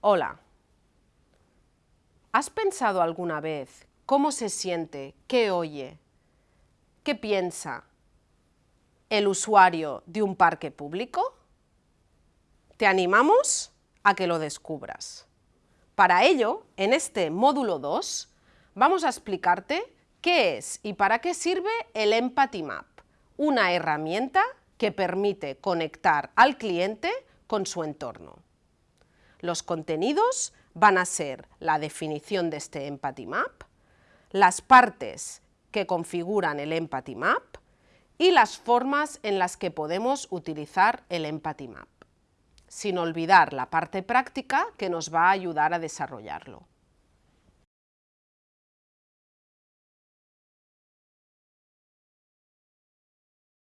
Hola. ¿Has pensado alguna vez cómo se siente, qué oye, qué piensa el usuario de un parque público? Te animamos a que lo descubras. Para ello, en este módulo 2, vamos a explicarte qué es y para qué sirve el Empathy Map, una herramienta que permite conectar al cliente con su entorno. Los contenidos van a ser la definición de este Empathy Map, las partes que configuran el Empathy Map y las formas en las que podemos utilizar el Empathy Map, sin olvidar la parte práctica que nos va a ayudar a desarrollarlo.